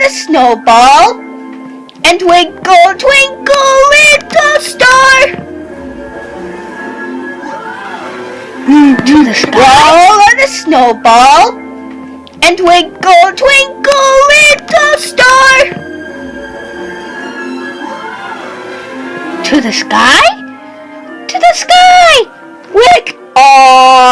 with a snowball and twinkle, twinkle, little star. Mm, do the star. Roll on a snowball and twinkle, twinkle, little star. To the sky? To the sky! Quick! Oh!